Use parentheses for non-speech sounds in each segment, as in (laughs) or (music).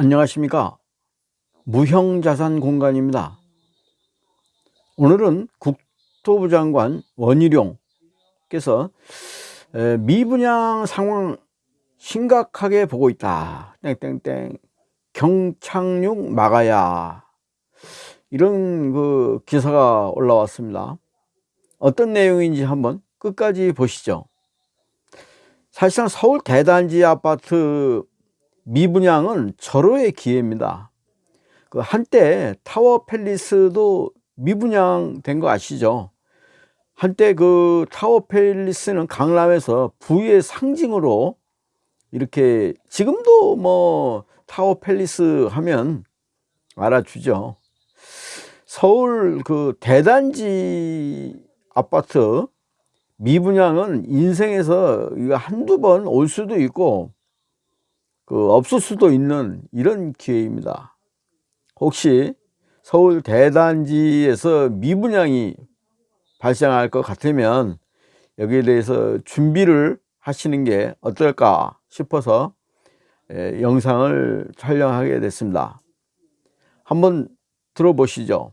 안녕하십니까? 무형자산 공간입니다. 오늘은 국토부 장관 원희룡께서 미분양 상황 심각하게 보고 있다. 땡땡땡. 경착륙 막아야. 이런 그 기사가 올라왔습니다. 어떤 내용인지 한번 끝까지 보시죠. 사실상 서울 대단지 아파트 미분양은 절호의 기회입니다. 그 한때 타워 팰리스도 미분양된 거 아시죠? 한때 그 타워 팰리스는 강남에서 부의 상징으로 이렇게 지금도 뭐 타워 팰리스 하면 알아주죠. 서울 그 대단지 아파트 미분양은 인생에서 한두 번 올 수도 있고 그 없을 수도 있는 이런 기회입니다. 혹시 서울 대단지에서 미분양이 발생할 것 같으면 여기에 대해서 준비를 하시는 게 어떨까 싶어서 영상을 촬영하게 됐습니다. 한번 들어보시죠.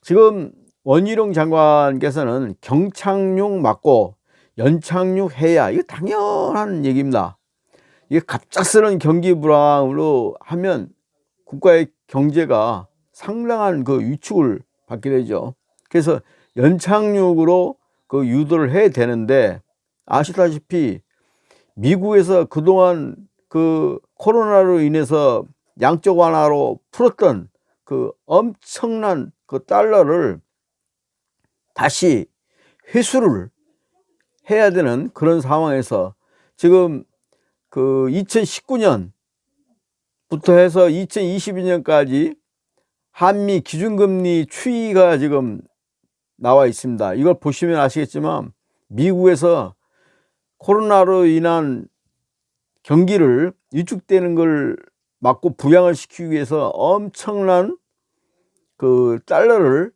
지금 원희룡 장관께서는 경착륙 맞고 연착륙 해야 이거 당연한 얘기입니다. 이게 갑작스런 경기 불황으로 하면 국가의 경제가 상당한 그 위축을 받게 되죠. 그래서 연착륙으로 그 유도를 해야 되는데 아시다시피 미국에서 그동안 그 코로나로 인해서 양적 완화로 풀었던 그 엄청난 그 달러를 다시 회수를 해야 되는 그런 상황에서 지금 그 2019년부터 해서 2022년까지 한미 기준금리 추이가 지금 나와 있습니다. 이걸 보시면 아시겠지만 미국에서 코로나로 인한 경기를 위축되는 걸 막고 부양을 시키기 위해서 엄청난 그 달러를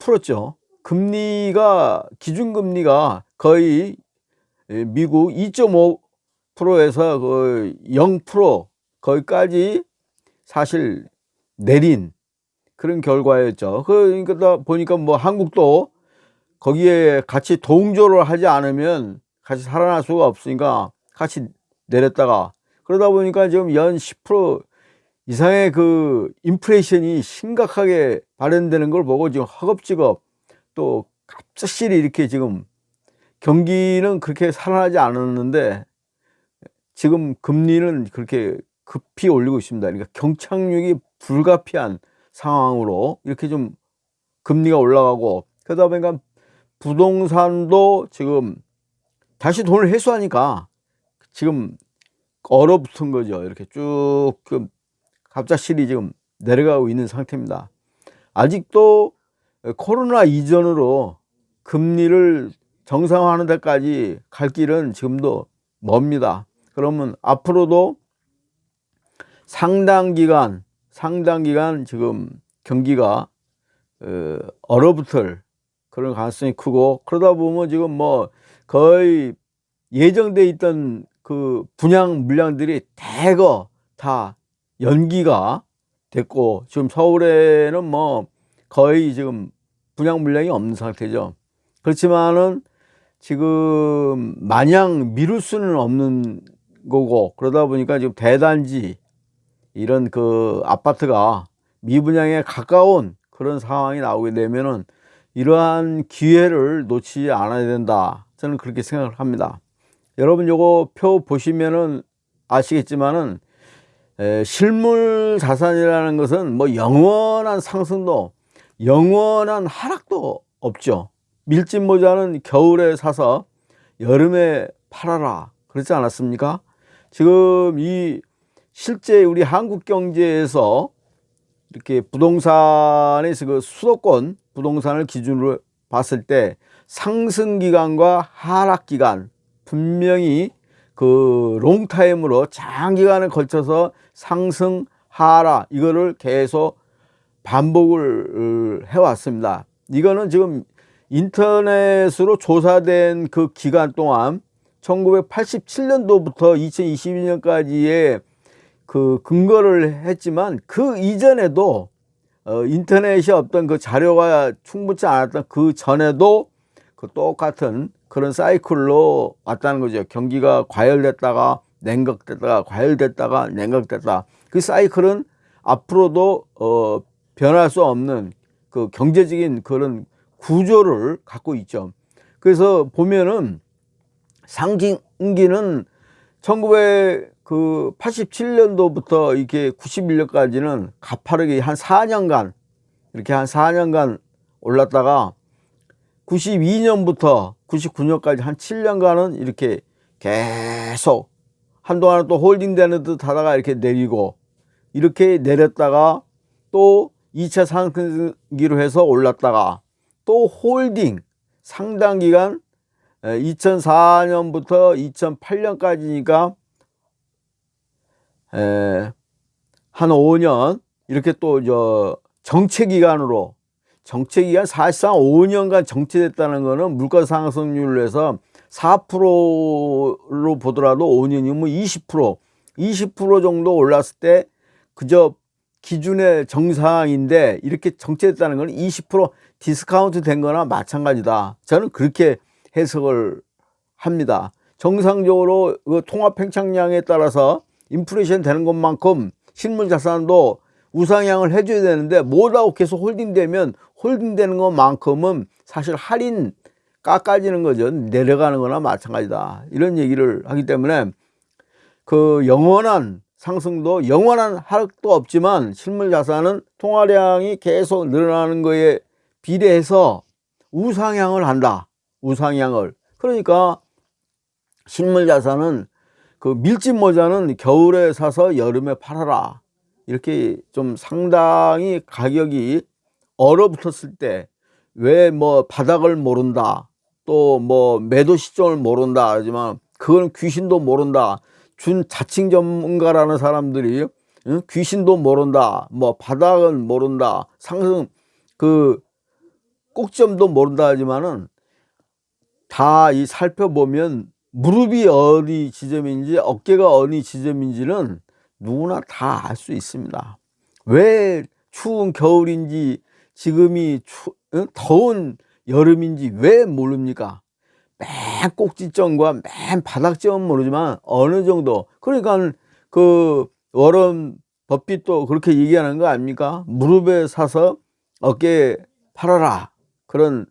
풀었죠. 금리가 기준금리가 거의 미국 2.5 프로에서 그0% 거기까지 사실 내린 그런 결과였죠. 그러니까 보니까 뭐 한국도 거기에 같이 동조를 하지 않으면 같이 살아날 수가 없으니까 같이 내렸다가 그러다 보니까 지금 연 10% 이상의 그 인플레이션이 심각하게 발현되는 걸 보고 지금 허겁지겁 또 갑작스레 이렇게 지금 경기는 그렇게 살아나지 않았는데 지금 금리는 그렇게 급히 올리고 있습니다. 그러니까 경착륙이 불가피한 상황으로 이렇게 좀 금리가 올라가고 그러다 보니까 부동산도 지금 다시 돈을 회수하니까 지금 얼어붙은 거죠. 이렇게 쭉 갑작스레 지금 내려가고 있는 상태입니다. 아직도 코로나 이전으로 금리를 정상화하는 데까지 갈 길은 지금도 멉니다. 그러면 앞으로도 상당 기간 상당 기간 지금 경기가 어, 얼어붙을 그런 가능성이 크고 그러다 보면 지금 뭐 거의 예정돼 있던 그 분양 물량들이 대거 다 연기가 됐고 지금 서울에는 뭐 거의 지금 분양 물량이 없는 상태죠. 그렇지만은 지금 마냥 미룰 수는 없는 거고 그러다 보니까 지금 대단지 이런 그 아파트가 미분양에 가까운 그런 상황이 나오게 되면은 이러한 기회를 놓치지 않아야 된다. 저는 그렇게 생각을 합니다. 여러분 요거 표 보시면은 아시겠지만은 에, 실물 자산이라는 것은 뭐 영원한 상승도 영원한 하락도 없죠. 밀짚 모자는 겨울에 사서 여름에 팔아라. 그렇지 않았습니까 지금 이 실제 우리 한국 경제에서 이렇게 부동산에서 그 수도권 부동산을 기준으로 봤을 때 상승 기간과 하락 기간 분명히 그 롱타임으로 장기간에 걸쳐서 상승 하락 이거를 계속 반복을 해왔습니다. 이거는 지금 인터넷으로 조사된 그 기간 동안 1987년도부터 2022년까지의 그 근거를 했지만 그 이전에도 어, 인터넷이 없던 그 자료가 충분치 않았던 그 전에도 그 똑같은 그런 사이클로 왔다는 거죠. 경기가 과열됐다가 냉각됐다가 과열됐다가 냉각됐다. 그 사이클은 앞으로도 어, 변할 수 없는 그 경제적인 그런 구조를 갖고 있죠. 그래서 보면은 상징기는 1987년도부터 이렇게 91년까지는 가파르게 한 4년간 이렇게 한 4년간 올랐다가 92년부터 99년까지 한 7년간은 이렇게 계속 한동안은 또 holding 되는 듯 하다가 이렇게 내리고 이렇게 내렸다가 또 2차 상승기로 해서 올랐다가 또 holding 상당 기간 2004년부터 2008년까지니까 한 5년 이렇게 또 저 정체 기간으로 정체 기간 사실상 5년간 정체됐다는 거는 물가 상승률로 해서 4%로 보더라도 5년이면 20% 20% 정도 올랐을 때 그저 기준의 정상인데 이렇게 정체됐다는 건 20% 디스카운트 된 거나 마찬가지다. 저는 그렇게 해석을 합니다. 정상적으로 그 통화 팽창량에 따라서 인플레이션 되는 것만큼 실물 자산도 우상향을 해줘야 되는데 뭐라고 계속 holding되면 홀딩되는 것만큼은 사실 할인 깎아지는 거죠. 내려가는 거나 마찬가지다. 이런 얘기를 하기 때문에 그 영원한 상승도 영원한 하락도 없지만 실물 자산은 통화량이 계속 늘어나는 거에 비례해서 우상향을 한다. 우상향을. 그러니까 실물 자산은 그 밀짚 모자는 겨울에 사서 여름에 팔아라. 이렇게 좀 상당히 가격이 얼어붙었을 때 왜 뭐 바닥을 모른다. 또 뭐 매도 시점을 모른다 하지만 그건 귀신도 모른다. 준 자칭 전문가라는 사람들이 응? 귀신도 모른다. 뭐 바닥은 모른다. 상승 그 꼭점도 모른다 하지만은 다 이 살펴보면 무릎이 어디 지점인지 어깨가 어디 지점인지는 누구나 다 알 수 있습니다. 왜 추운 겨울인지 지금이 추, 응? 더운 여름인지 왜 모릅니까? 맨 꼭지점과 맨 바닥점은 모르지만 어느 정도 그러니까 그 워런 버핏도 그렇게 얘기하는 거 아닙니까? 무릎에 사서 어깨에 팔아라 그런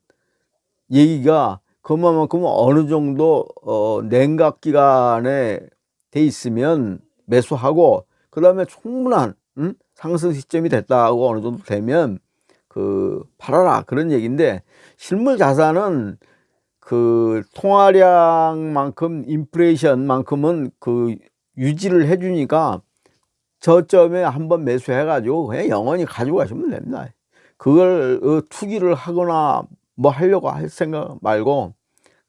얘기가 그만큼 어느 정도 어, 냉각 기간에 돼 있으면 매수하고 그 다음에 충분한 음? 상승 시점이 됐다고 어느 정도 되면 그 팔아라 그런 얘기인데 실물 자산은 그 통화량만큼 인플레이션만큼은 그 유지를 해주니까 저점에 한번 매수해 가지고 그냥 영원히 가지고 가시면 됩니다 그걸 어, 투기를 하거나 뭐 하려고 할 생각 말고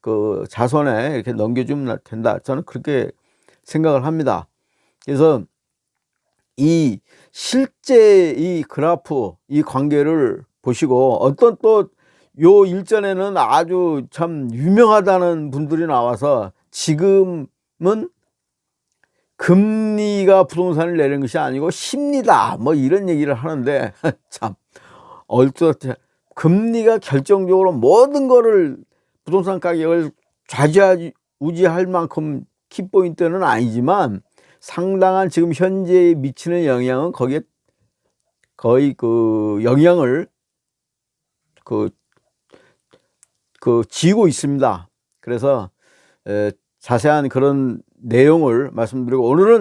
그 자손에 이렇게 넘겨주면 된다. 저는 그렇게 생각을 합니다. 그래서 이 실제 이 그래프 이 관계를 보시고 어떤 또 요 일전에는 아주 참 유명하다는 분들이 나와서 지금은 금리가 부동산을 내는 것이 아니고 심리다. 뭐 이런 얘기를 하는데 (laughs) 참 얼뜻 금리가 결정적으로 모든 거를 부동산 가격을 좌지우지할 만큼 키포인트는 아니지만 상당한 지금 현재에 미치는 영향은 거기에 거의 그 영향을 그, 그 지고 있습니다. 그래서 에, 자세한 그런 내용을 말씀드리고 오늘은